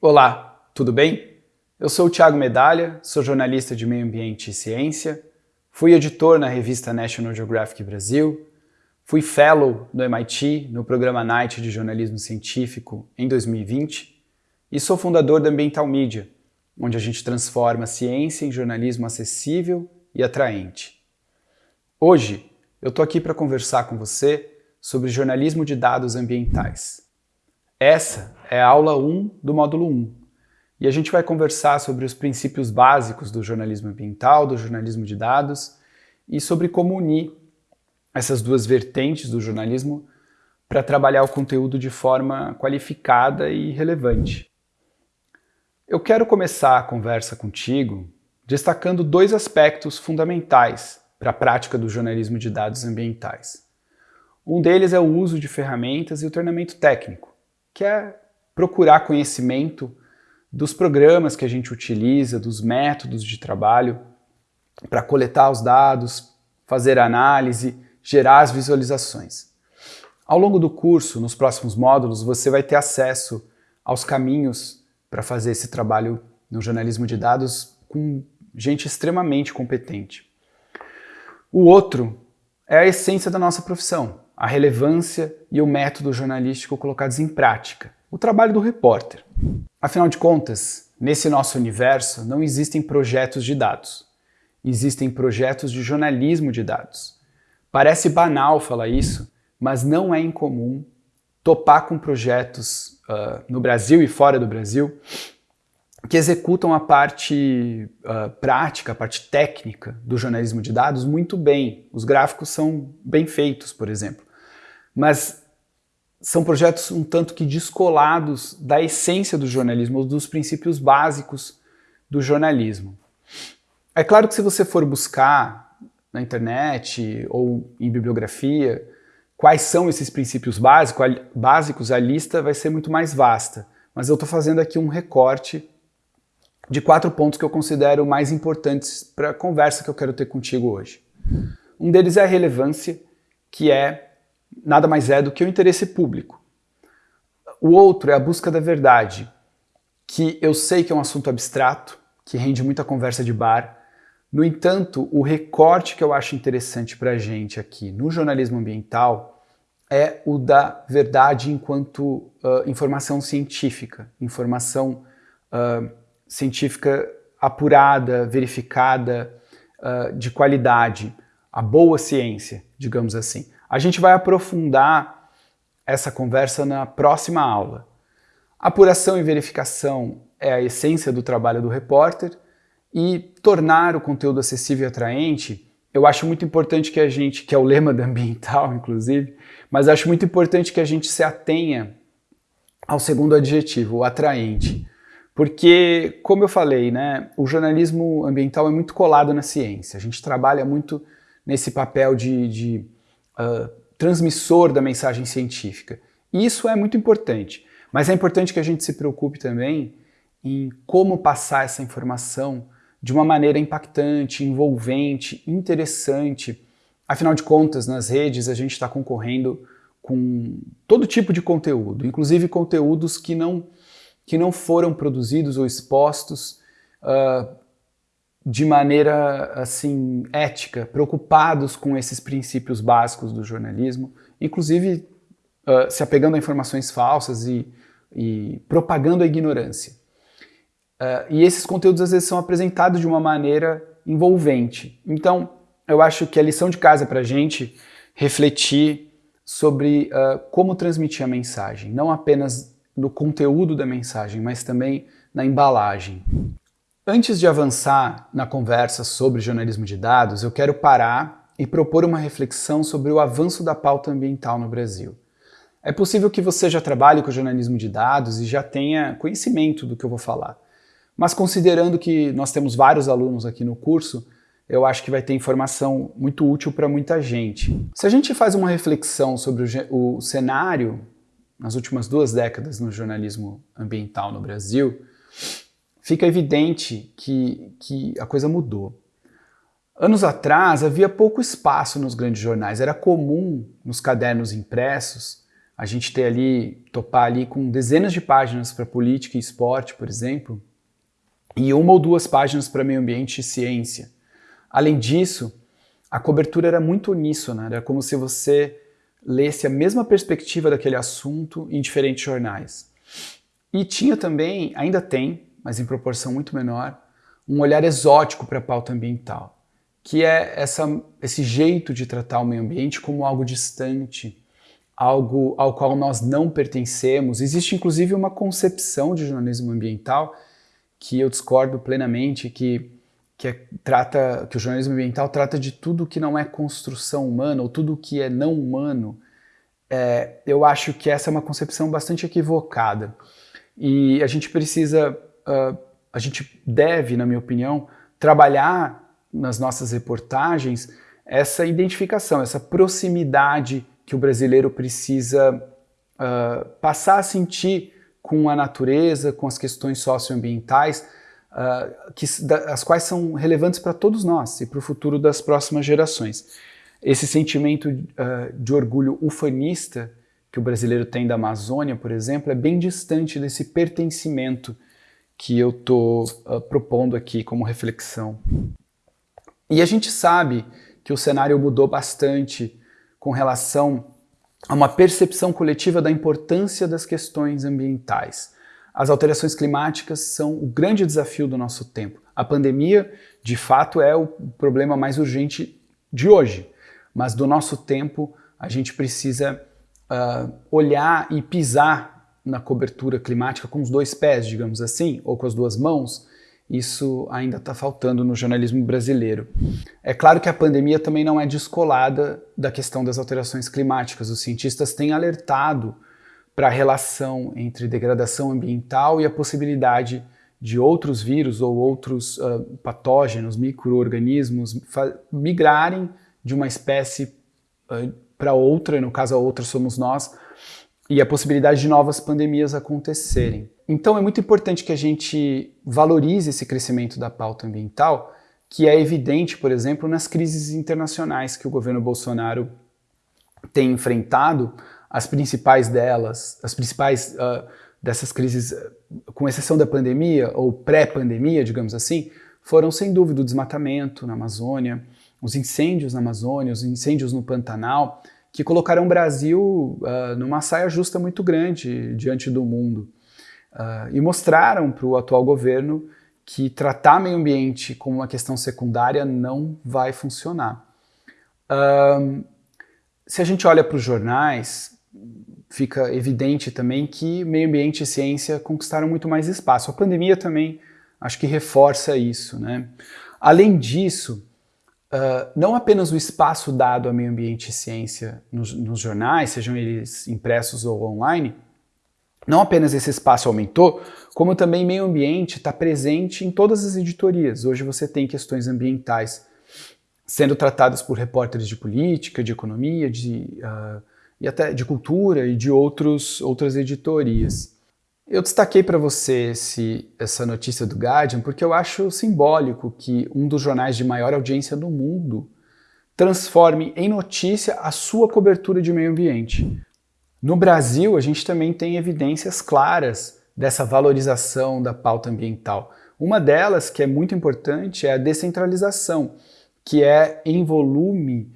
Olá, tudo bem? Eu sou o Thiago Medalha, sou jornalista de meio ambiente e ciência, fui editor na revista National Geographic Brasil, fui fellow no MIT no programa Night de jornalismo científico em 2020 e sou fundador da Ambiental Media, onde a gente transforma a ciência em jornalismo acessível e atraente. Hoje eu estou aqui para conversar com você sobre jornalismo de dados ambientais. Essa é a aula 1 do módulo 1. E a gente vai conversar sobre os princípios básicos do jornalismo ambiental, do jornalismo de dados e sobre como unir essas duas vertentes do jornalismo para trabalhar o conteúdo de forma qualificada e relevante. Eu quero começar a conversa contigo destacando dois aspectos fundamentais para a prática do jornalismo de dados ambientais. Um deles é o uso de ferramentas e o treinamento técnico que é procurar conhecimento dos programas que a gente utiliza, dos métodos de trabalho para coletar os dados, fazer análise, gerar as visualizações. Ao longo do curso, nos próximos módulos, você vai ter acesso aos caminhos para fazer esse trabalho no jornalismo de dados com gente extremamente competente. O outro é a essência da nossa profissão, a relevância e o método jornalístico colocados em prática, o trabalho do repórter. Afinal de contas, nesse nosso universo não existem projetos de dados, existem projetos de jornalismo de dados. Parece banal falar isso, mas não é incomum topar com projetos uh, no Brasil e fora do Brasil que executam a parte uh, prática, a parte técnica do jornalismo de dados muito bem. Os gráficos são bem feitos, por exemplo. Mas são projetos um tanto que descolados da essência do jornalismo, ou dos princípios básicos do jornalismo. É claro que se você for buscar na internet ou em bibliografia quais são esses princípios básicos, a lista vai ser muito mais vasta. Mas eu estou fazendo aqui um recorte de quatro pontos que eu considero mais importantes para a conversa que eu quero ter contigo hoje. Um deles é a relevância, que é nada mais é do que o interesse público. O outro é a busca da verdade, que eu sei que é um assunto abstrato, que rende muita conversa de bar. No entanto, o recorte que eu acho interessante para a gente aqui no jornalismo ambiental é o da verdade enquanto uh, informação científica, informação uh, científica apurada, verificada, uh, de qualidade, a boa ciência, digamos assim. A gente vai aprofundar essa conversa na próxima aula. Apuração e verificação é a essência do trabalho do repórter e tornar o conteúdo acessível e atraente, eu acho muito importante que a gente, que é o lema da ambiental, inclusive, mas acho muito importante que a gente se atenha ao segundo adjetivo, o atraente. Porque, como eu falei, né, o jornalismo ambiental é muito colado na ciência. A gente trabalha muito nesse papel de, de uh, transmissor da mensagem científica. E isso é muito importante. Mas é importante que a gente se preocupe também em como passar essa informação de uma maneira impactante, envolvente, interessante. Afinal de contas, nas redes a gente está concorrendo com todo tipo de conteúdo, inclusive conteúdos que não que não foram produzidos ou expostos uh, de maneira assim ética, preocupados com esses princípios básicos do jornalismo, inclusive uh, se apegando a informações falsas e, e propagando a ignorância. Uh, e esses conteúdos às vezes são apresentados de uma maneira envolvente. Então, eu acho que a lição de casa para a gente refletir sobre uh, como transmitir a mensagem, não apenas no conteúdo da mensagem, mas também na embalagem. Antes de avançar na conversa sobre jornalismo de dados, eu quero parar e propor uma reflexão sobre o avanço da pauta ambiental no Brasil. É possível que você já trabalhe com jornalismo de dados e já tenha conhecimento do que eu vou falar. Mas considerando que nós temos vários alunos aqui no curso, eu acho que vai ter informação muito útil para muita gente. Se a gente faz uma reflexão sobre o, o cenário nas últimas duas décadas no jornalismo ambiental no Brasil, fica evidente que, que a coisa mudou. Anos atrás havia pouco espaço nos grandes jornais, era comum nos cadernos impressos a gente ter ali, topar ali com dezenas de páginas para política e esporte, por exemplo, e uma ou duas páginas para meio ambiente e ciência. Além disso, a cobertura era muito uníssona, era como se você lesse a mesma perspectiva daquele assunto em diferentes jornais. E tinha também, ainda tem, mas em proporção muito menor, um olhar exótico para a pauta ambiental que é essa, esse jeito de tratar o meio ambiente como algo distante, algo ao qual nós não pertencemos. Existe inclusive uma concepção de jornalismo ambiental que eu discordo plenamente, que, que, é, trata, que o jornalismo ambiental trata de tudo que não é construção humana ou tudo que é não humano. É, eu acho que essa é uma concepção bastante equivocada. E a gente precisa, uh, a gente deve, na minha opinião, trabalhar nas nossas reportagens essa identificação, essa proximidade que o brasileiro precisa uh, passar a sentir com a natureza, com as questões socioambientais, uh, que, da, as quais são relevantes para todos nós e para o futuro das próximas gerações. Esse sentimento uh, de orgulho ufanista que o brasileiro tem da Amazônia, por exemplo, é bem distante desse pertencimento que eu estou propondo aqui como reflexão. E a gente sabe que o cenário mudou bastante com relação a uma percepção coletiva da importância das questões ambientais. As alterações climáticas são o grande desafio do nosso tempo. A pandemia, de fato, é o problema mais urgente de hoje, mas do nosso tempo a gente precisa uh, olhar e pisar na cobertura climática com os dois pés, digamos assim, ou com as duas mãos, isso ainda está faltando no jornalismo brasileiro. É claro que a pandemia também não é descolada da questão das alterações climáticas. Os cientistas têm alertado para a relação entre degradação ambiental e a possibilidade de outros vírus ou outros uh, patógenos, micro-organismos, migrarem de uma espécie uh, para outra, no caso a outra somos nós, e a possibilidade de novas pandemias acontecerem. Então é muito importante que a gente valorize esse crescimento da pauta ambiental, que é evidente, por exemplo, nas crises internacionais que o governo Bolsonaro tem enfrentado, as principais delas, as principais uh, dessas crises, com exceção da pandemia ou pré-pandemia, digamos assim, foram sem dúvida o desmatamento na Amazônia, os incêndios na Amazônia, os incêndios no Pantanal, que colocaram o Brasil uh, numa saia justa muito grande diante do mundo. Uh, e mostraram para o atual governo que tratar meio ambiente como uma questão secundária não vai funcionar. Se a gente olha para os jornais, fica evidente também que meio ambiente e ciência conquistaram muito mais espaço. A pandemia também acho que reforça isso. Né? Além disso, uh, não apenas o espaço dado a meio ambiente e ciência nos, nos jornais, sejam eles impressos ou online, não apenas esse espaço aumentou, como também meio ambiente está presente em todas as editorias. Hoje você tem questões ambientais sendo tratadas por repórteres de política, de economia, de, uh, e até de cultura e de outros, outras editorias. Eu destaquei para você esse, essa notícia do Guardian porque eu acho simbólico que um dos jornais de maior audiência no mundo transforme em notícia a sua cobertura de meio ambiente. No Brasil, a gente também tem evidências claras dessa valorização da pauta ambiental. Uma delas, que é muito importante, é a descentralização, que é em volume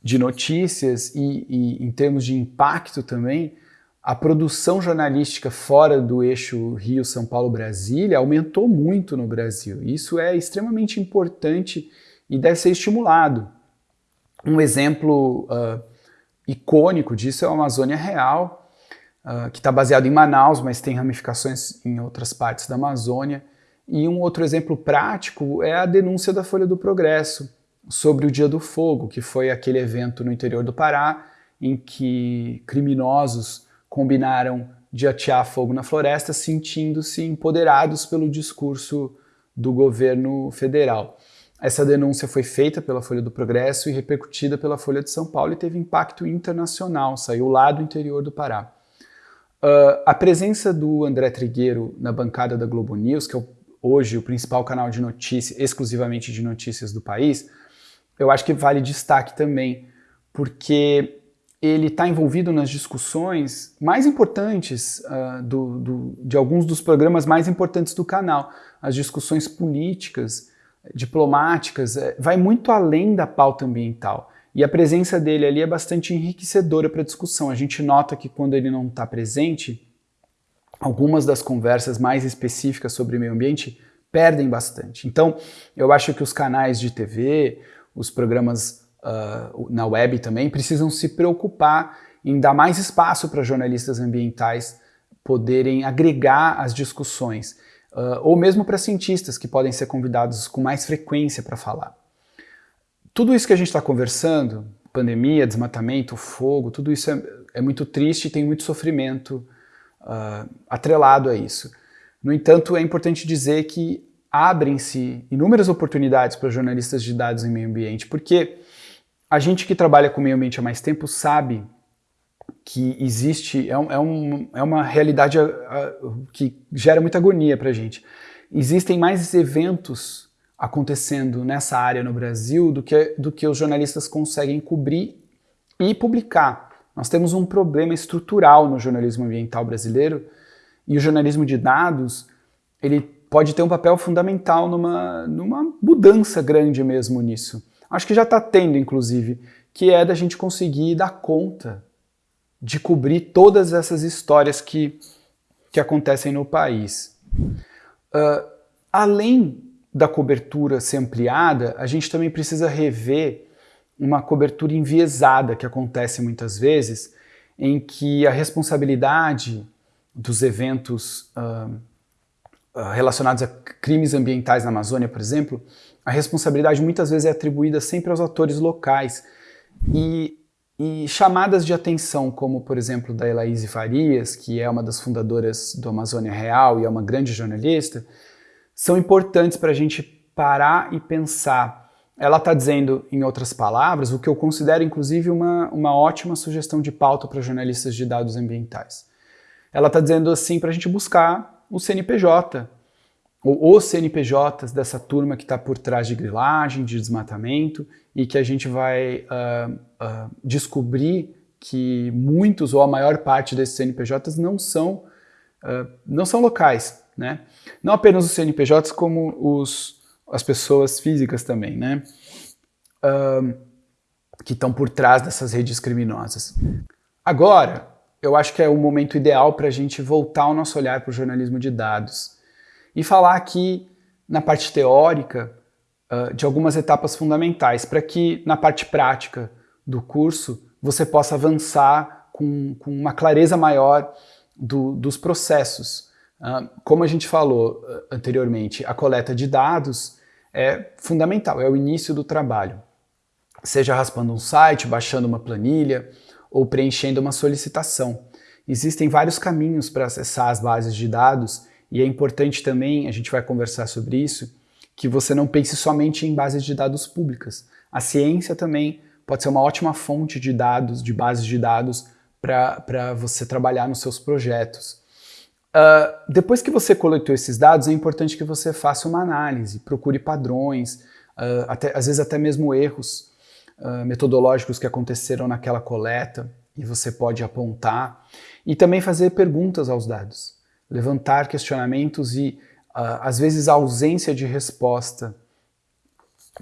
de notícias e, e em termos de impacto também, a produção jornalística fora do eixo Rio, São Paulo, Brasília aumentou muito no Brasil. Isso é extremamente importante e deve ser estimulado. Um exemplo uh, icônico disso é a Amazônia Real, uh, que está baseado em Manaus, mas tem ramificações em outras partes da Amazônia. E um outro exemplo prático é a denúncia da Folha do Progresso sobre o Dia do Fogo, que foi aquele evento no interior do Pará em que criminosos combinaram de atear fogo na floresta, sentindo-se empoderados pelo discurso do governo federal. Essa denúncia foi feita pela Folha do Progresso e repercutida pela Folha de São Paulo e teve impacto internacional, saiu lá do interior do Pará. Uh, a presença do André Trigueiro na bancada da Globo News, que é o, hoje o principal canal de notícias, exclusivamente de notícias do país, eu acho que vale destaque também, porque ele está envolvido nas discussões mais importantes uh, do, do, de alguns dos programas mais importantes do canal. As discussões políticas, diplomáticas, é, vai muito além da pauta ambiental. E a presença dele ali é bastante enriquecedora para a discussão. A gente nota que quando ele não está presente, algumas das conversas mais específicas sobre meio ambiente perdem bastante. Então, eu acho que os canais de TV, os programas uh, na web também, precisam se preocupar em dar mais espaço para jornalistas ambientais poderem agregar as discussões, uh, ou mesmo para cientistas que podem ser convidados com mais frequência para falar. Tudo isso que a gente está conversando, pandemia, desmatamento, fogo, tudo isso é, é muito triste e tem muito sofrimento uh, atrelado a isso. No entanto, é importante dizer que abrem-se inúmeras oportunidades para jornalistas de dados em meio ambiente, porque a gente que trabalha com meio ambiente há mais tempo sabe que existe, é, é, um, é uma realidade a, a, que gera muita agonia para a gente. Existem mais eventos acontecendo nessa área no Brasil do que, do que os jornalistas conseguem cobrir e publicar. Nós temos um problema estrutural no jornalismo ambiental brasileiro e o jornalismo de dados ele pode ter um papel fundamental numa, numa mudança grande mesmo nisso acho que já está tendo, inclusive, que é da gente conseguir dar conta de cobrir todas essas histórias que, que acontecem no país. Uh, além da cobertura ser ampliada, a gente também precisa rever uma cobertura enviesada que acontece muitas vezes, em que a responsabilidade dos eventos uh, relacionados a crimes ambientais na Amazônia, por exemplo, a responsabilidade muitas vezes é atribuída sempre aos atores locais. E, e chamadas de atenção, como por exemplo da Elaíse Farias, que é uma das fundadoras do Amazônia Real e é uma grande jornalista, são importantes para a gente parar e pensar. Ela está dizendo, em outras palavras, o que eu considero inclusive uma, uma ótima sugestão de pauta para jornalistas de dados ambientais. Ela está dizendo assim para a gente buscar o CNPJ, ou os CNPJs dessa turma que está por trás de grilagem, de desmatamento, e que a gente vai uh, uh, descobrir que muitos ou a maior parte desses CNPJs não são, uh, não são locais. Né? Não apenas os CNPJs, como os, as pessoas físicas também, né? que estão por trás dessas redes criminosas. Agora, eu acho que é o momento ideal para a gente voltar o nosso olhar para o jornalismo de dados e falar aqui na parte teórica uh, de algumas etapas fundamentais para que na parte prática do curso você possa avançar com, com uma clareza maior do, dos processos. Uh, como a gente falou uh, anteriormente, a coleta de dados é fundamental, é o início do trabalho. Seja raspando um site, baixando uma planilha ou preenchendo uma solicitação. Existem vários caminhos para acessar as bases de dados e é importante também, a gente vai conversar sobre isso, que você não pense somente em bases de dados públicas. A ciência também pode ser uma ótima fonte de dados, de bases de dados, para você trabalhar nos seus projetos. Uh, depois que você coletou esses dados, é importante que você faça uma análise, procure padrões, uh, até, às vezes até mesmo erros uh, metodológicos que aconteceram naquela coleta, e você pode apontar, e também fazer perguntas aos dados levantar questionamentos e, uh, às vezes, a ausência de resposta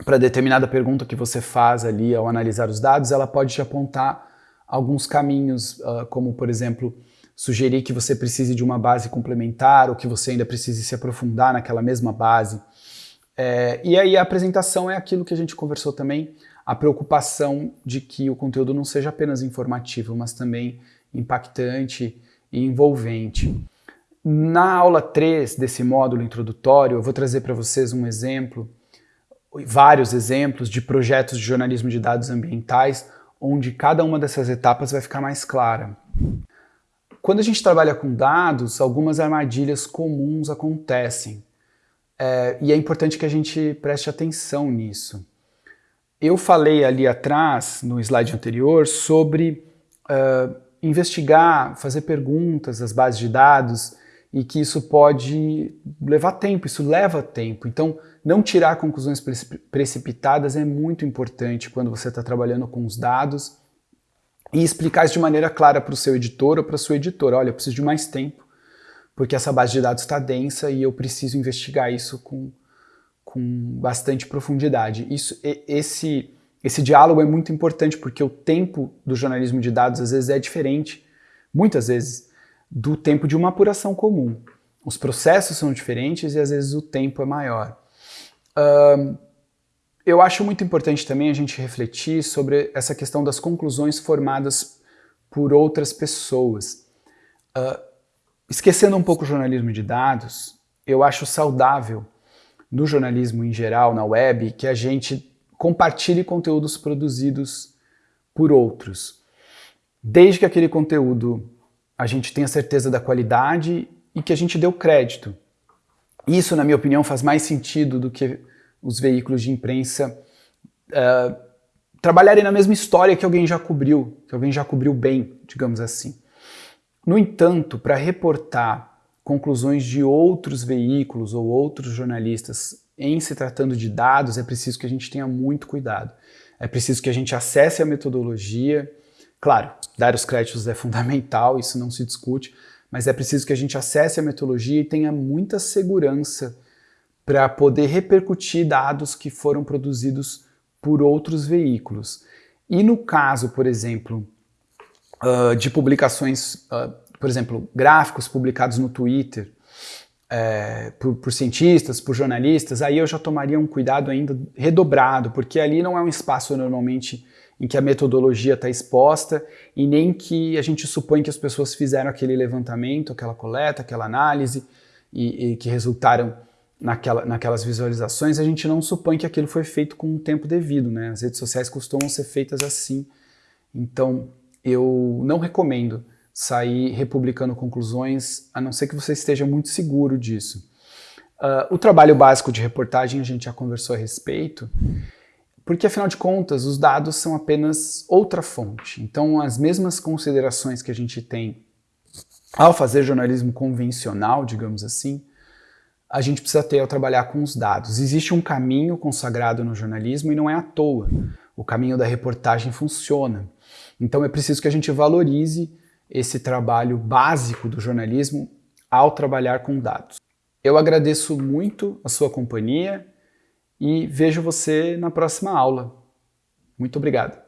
para determinada pergunta que você faz ali ao analisar os dados, ela pode te apontar alguns caminhos, uh, como, por exemplo, sugerir que você precise de uma base complementar ou que você ainda precise se aprofundar naquela mesma base. É, e aí a apresentação é aquilo que a gente conversou também, a preocupação de que o conteúdo não seja apenas informativo, mas também impactante e envolvente. Na aula 3 desse módulo introdutório, eu vou trazer para vocês um exemplo, vários exemplos de projetos de jornalismo de dados ambientais, onde cada uma dessas etapas vai ficar mais clara. Quando a gente trabalha com dados, algumas armadilhas comuns acontecem. É, e é importante que a gente preste atenção nisso. Eu falei ali atrás, no slide anterior, sobre uh, investigar, fazer perguntas às bases de dados, e que isso pode levar tempo, isso leva tempo. Então, não tirar conclusões precipitadas é muito importante quando você está trabalhando com os dados e explicar isso de maneira clara para o seu editor ou para a sua editora. Olha, eu preciso de mais tempo, porque essa base de dados está densa e eu preciso investigar isso com, com bastante profundidade. Isso, esse, esse diálogo é muito importante porque o tempo do jornalismo de dados às vezes é diferente, muitas vezes, do tempo de uma apuração comum. Os processos são diferentes e às vezes o tempo é maior. Uh, eu acho muito importante também a gente refletir sobre essa questão das conclusões formadas por outras pessoas. Uh, esquecendo um pouco o jornalismo de dados, eu acho saudável no jornalismo em geral, na web, que a gente compartilhe conteúdos produzidos por outros. Desde que aquele conteúdo a gente tenha certeza da qualidade e que a gente dê o crédito. Isso, na minha opinião, faz mais sentido do que os veículos de imprensa uh, trabalharem na mesma história que alguém já cobriu, que alguém já cobriu bem, digamos assim. No entanto, para reportar conclusões de outros veículos ou outros jornalistas em se tratando de dados, é preciso que a gente tenha muito cuidado. É preciso que a gente acesse a metodologia. Claro, dar os créditos é fundamental, isso não se discute, mas é preciso que a gente acesse a metodologia e tenha muita segurança para poder repercutir dados que foram produzidos por outros veículos. E no caso, por exemplo, uh, de publicações, uh, por exemplo, gráficos publicados no Twitter, é, por, por, cientistas, por jornalistas, aí eu já tomaria um cuidado ainda redobrado, porque ali não é um espaço normalmente em que a metodologia está exposta e nem que a gente supõe que as pessoas fizeram aquele levantamento, aquela coleta, aquela análise e, e que resultaram naquela, naquelas visualizações, a gente não supõe que aquilo foi feito com o tempo devido, né? As redes sociais costumam ser feitas assim, então eu não recomendo sair republicando conclusões, a não ser que você esteja muito seguro disso. Uh, o trabalho básico de reportagem a gente já conversou a respeito, porque afinal de contas os dados são apenas outra fonte. Então as mesmas considerações que a gente tem ao fazer jornalismo convencional, digamos assim, a gente precisa ter ao trabalhar com os dados. Existe um caminho consagrado no jornalismo e não é à toa. O caminho da reportagem funciona. Então é preciso que a gente valorize esse trabalho básico do jornalismo ao trabalhar com dados. Eu agradeço muito a sua companhia e vejo você na próxima aula. Muito obrigado.